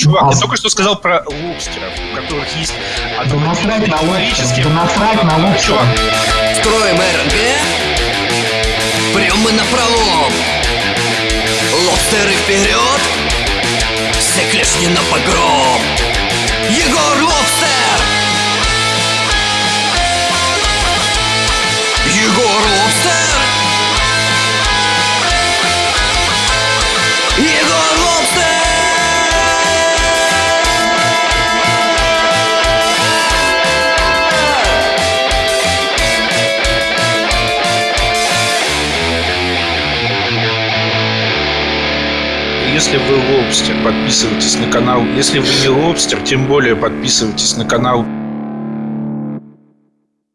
Чувак, А я только что сказал про лобстеров, у которых есть Да насрать на лобстера, да насрать на лобстера. Чувак, Строим РНГ Прям мы на пролом. Лобстеры вперед Все клешни на погром. Егор Лобстер! Егор Лобстер! Егор если вы лобстер, подписывайтесь на канал. Если вы не лобстер, тем более подписывайтесь на канал